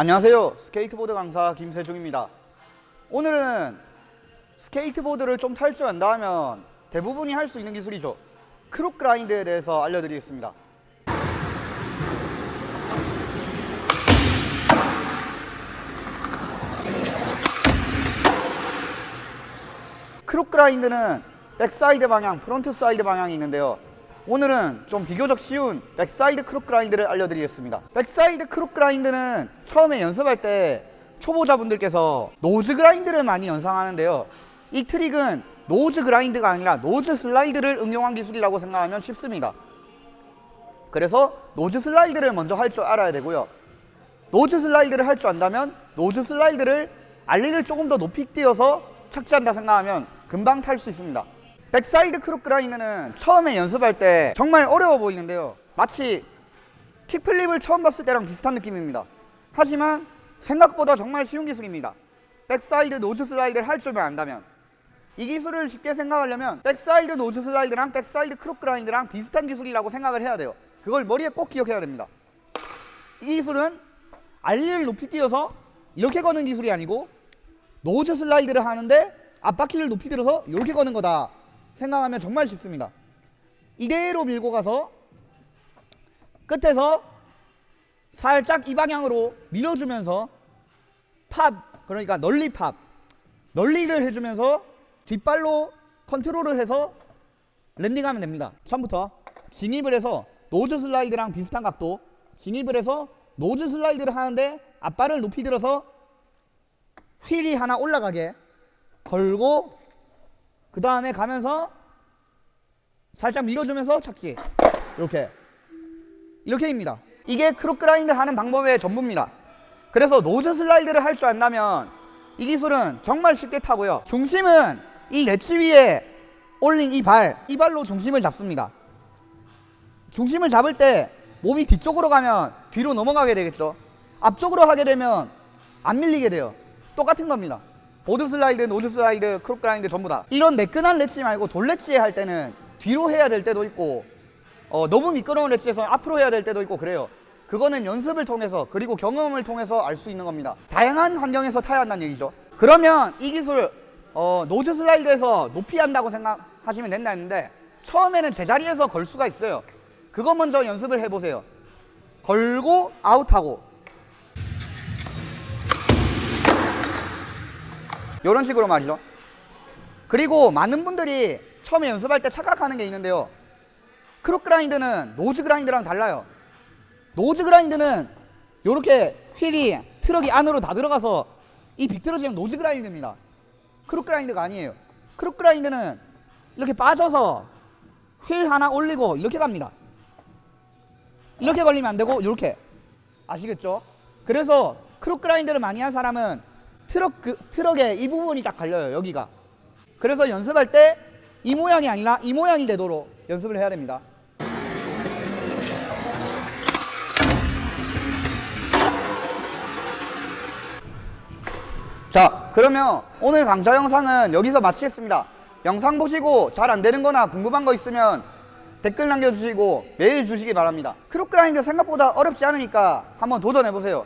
안녕하세요. 스케이트보드 강사 김세중입니다. 오늘은 스케이트보드를 좀 탈 줄 안다 하면 대부분이 할 수 있는 기술이죠. crook grind에 대해서 알려드리겠습니다. crook grind는 backside 방향, frontside 방향이 있는데요 오늘은 좀 비교적 쉬운 backside crook grind를 알려드리겠습니다. backside crook grind는 처음에 연습할 때 초보자분들께서 nose grind를 많이 연상하는데요. 이 트릭은 nose grind가 아니라 nose slide를 응용한 기술이라고 생각하면 쉽습니다. 그래서 nose slide를 먼저 할 줄 알아야 되고요. nose slide를 할 줄 안다면 nose slide를 ollie를 조금 더 높이 띄어서 착지한다 생각하면 금방 탈 수 있습니다 backside grind는 처음에 연습할 때 정말 어려워 보이는데요. 마치 kickflip을 처음 봤을 때랑 비슷한 느낌입니다. 하지만 생각보다 정말 쉬운 기술입니다. backside nose slide를 할 줄만 안다면 이 기술을 쉽게 생각하려면 backside nose slide랑 backside crook grind랑 비슷한 기술이라고 생각을 해야 돼요. 그걸 머리에 꼭 기억해야 됩니다. 이 기술은 ollie를 높이 띄어서 이렇게 거는 기술이 아니고 nose slide를 하는데 앞바퀴를 높이 들어서 이렇게 거는 거다 생각하면 정말 쉽습니다. 이대로 밀고 가서 끝에서 살짝 이 방향으로 밀어주면서 팝 그러니까 nollie pop nollie를 해주면서 뒷발로 컨트롤을 해서 landing하면 됩니다. 처음부터 진입을 해서 nose slide랑 비슷한 각도 진입을 해서 nose slide를 하는데 앞발을 높이 들어서 휠이 하나 올라가게 걸고 그 다음에 가면서 살짝 밀어주면서 착지 이렇게. 이렇게입니다. 이게 crook grind 하는 방법의 전부입니다. 그래서 nose slide를 할 줄 안다면 이 기술은 정말 쉽게 타고요. 중심은 이 렛지 위에 올린 이 발, 이 발로 중심을 잡습니다. 중심을 잡을 때 몸이 뒤쪽으로 가면 뒤로 넘어가게 되겠죠. 앞쪽으로 하게 되면 안 밀리게 돼요. 똑같은 겁니다 board slide, nose slide, crook grind 전부 다. 이런 매끈한 ledge 말고 돌ledge에 할 때는 뒤로 해야 될 때도 있고 어, 너무 미끄러운 렛지에서 앞으로 해야 될 때도 있고 그래요. 그거는 연습을 통해서 그리고 경험을 통해서 알 수 있는 겁니다. 다양한 환경에서 타야 한다는 얘기죠. 그러면 이 기술 어, nose slide에서 높이 한다고 생각하시면 된다 했는데 처음에는 제자리에서 걸 수가 있어요. 그거 먼저 연습을 해보세요. 걸고 아웃하고 이런 식으로 말이죠. 그리고 많은 분들이 처음에 연습할 때 착각하는 게 있는데요. crook grind는 nose grind랑 달라요. nose grind는 이렇게 휠이 트럭이 안으로 다 들어가서 이 비틀어지면 nose grind입니다. crook grind가 아니에요. crook grind는 이렇게 빠져서 휠 하나 올리고 이렇게 갑니다. 이렇게 걸리면 안 되고 이렇게. 아시겠죠? 그래서 crook grind를 많이 한 사람은 트럭 그, 트럭의 이 부분이 딱 갈려요 여기가. 그래서 연습할 때 이 모양이 아니라 이 모양이 되도록 연습을 해야 됩니다. 자 그러면 오늘 강좌 영상은 여기서 마치겠습니다. 영상 보시고 잘 안되는 거나 궁금한 거 있으면 댓글 남겨주시고 메일 주시기 바랍니다. crook grind 생각보다 어렵지 않으니까 한번 도전해보세요